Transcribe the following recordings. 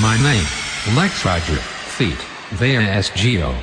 My name, Lex Roger, feet, they are SGO.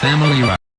Family